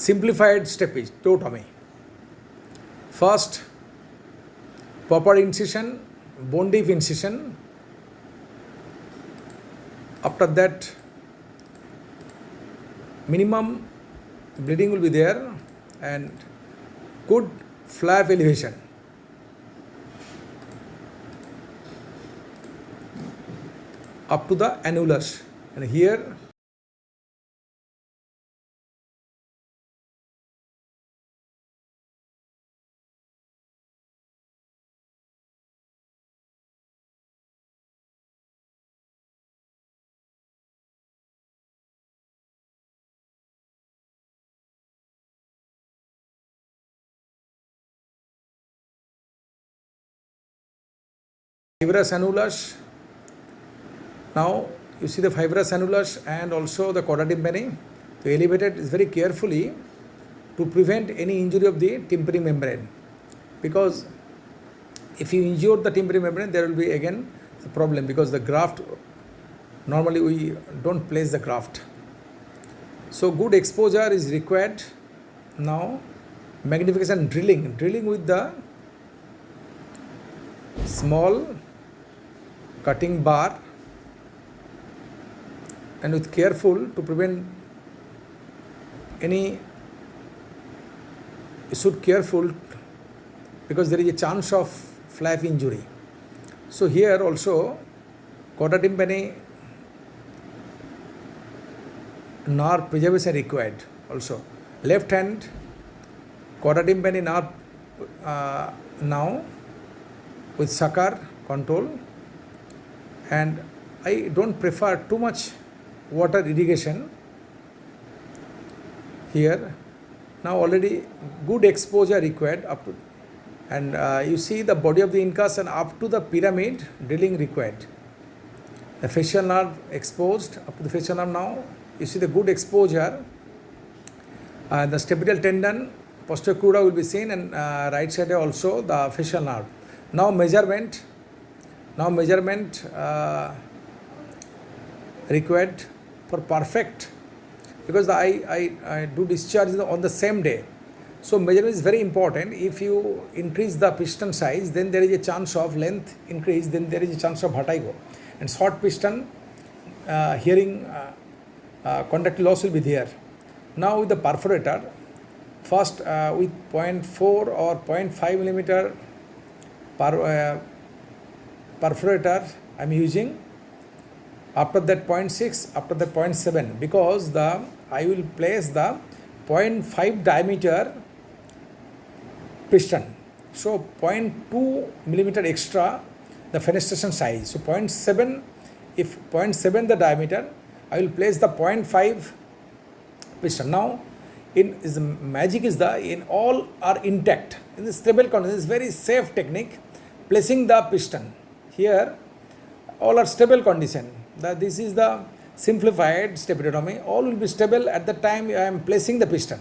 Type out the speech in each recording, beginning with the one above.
simplified step is totomy. First, proper incision, bone deep incision. After that, minimum bleeding will be there and good flap elevation. Up to the annulus and here fibrous annulus. Now you see the fibrous annulus and also the chorda tympani. To elevate it is very carefully to prevent any injury of the tympani membrane. Because if you injure the tympani membrane, there will be again the problem because the graft normally we don't place the graft. So good exposure is required. Now magnification drilling, drilling with the small cutting bar and with careful to prevent any you should careful because there is a chance of flap injury. So here also chorda tympani nerve preservation required also. Left hand tympani nerve uh, now with sucker control and I don't prefer too much water irrigation here. Now already good exposure required up to and uh, you see the body of the incus and up to the pyramid drilling required. The facial nerve exposed up to the facial nerve now. You see the good exposure. Uh, the stapedial tendon posterior crura will be seen and uh, right side also the facial nerve. Now measurement now measurement uh, required for perfect because I, I, I do discharge on the same day. So measurement is very important. If you increase the piston size, then there is a chance of length increase, then there is a chance of vertigo. And short piston, uh, hearing uh, uh, conductive loss will be there. Now with the perforator, first uh, with 0.4 or 0.5 millimeter per, uh, perforator I am using. After that 0.6 after that 0.7 because the I will place the 0.5 diameter piston. So 0.2 millimeter extra the fenestration size. So 0.7 if 0.7 the diameter I will place the 0.5 piston. Now in is magic is the in all are intact. In the stable condition is very safe technique placing the piston here all are stable condition. That this is the simplified stapedotomy. All will be stable at the time I am placing the piston.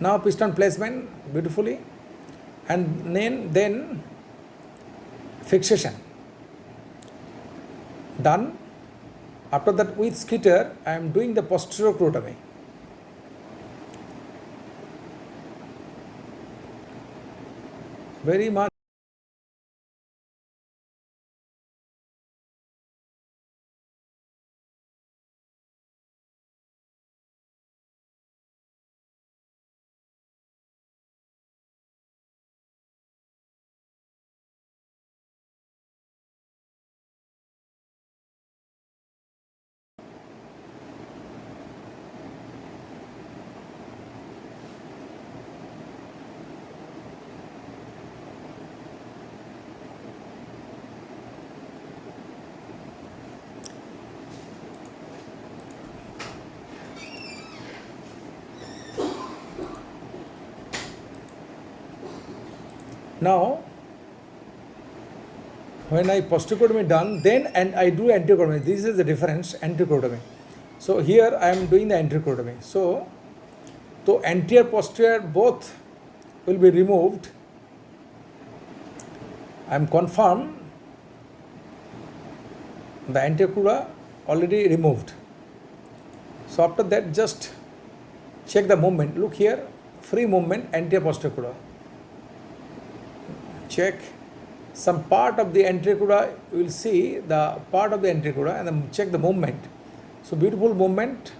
Now piston placement beautifully and then, then fixation done. After that with Skeeter I am doing the posterior crurotomy. Very much Now, when I posterotomy done, then and I do anterotomy. This is the difference, anterotomy. So here I am doing the anterotomy. So, so anterior posterior both will be removed. I am confirmed the anterior already removed. So after that just check the movement look here free movement anterior posterior check some part of the anterior crura you will see the part of the anterior crura and then check the movement. So beautiful movement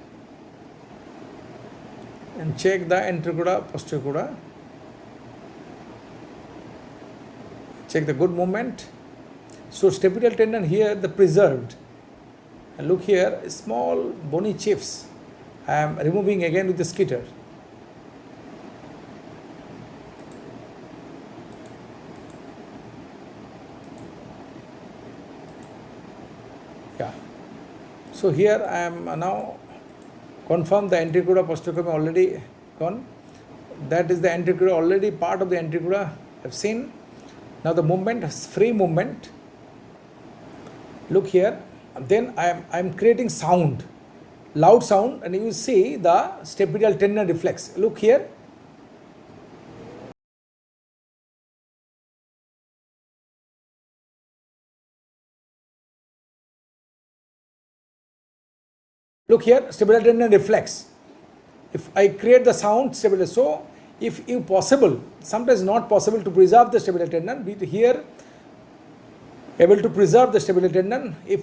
and check the anterior crura posterior crura. Check the good movement. So stapedial tendon here the preserved. And look here small bony chips. I am removing again with the Skeeter so here I am now confirm the anterior posterior already gone. That is the anterior already part of the anterior I've seen. Now the movement is free movement. Look here. Then I am I am creating sound loud sound and you see the stapedial tendon reflex. Look here Look here, stapedial tendon reflex. If I create the sound stapedial, so if possible, sometimes not possible to preserve the stapedial tendon, be here able to preserve the stapedial tendon. If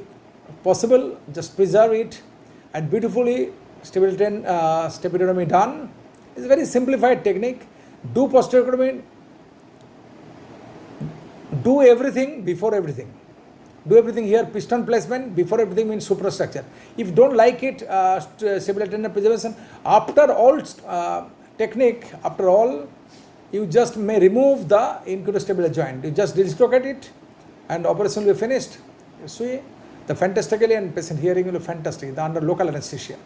possible, just preserve it and beautifully stapedial tendon, uh, stapedial done. It's a very simplified technique. Do posterior do everything before everything do everything here piston placement before everything means superstructure. If you don't like it uh, stable tendon preservation after all uh, technique after all you just may remove the incudostapedial joint. You just dislocate it and operation will be finished. See the fantastically and patient hearing will be fantastic. The under local anesthesia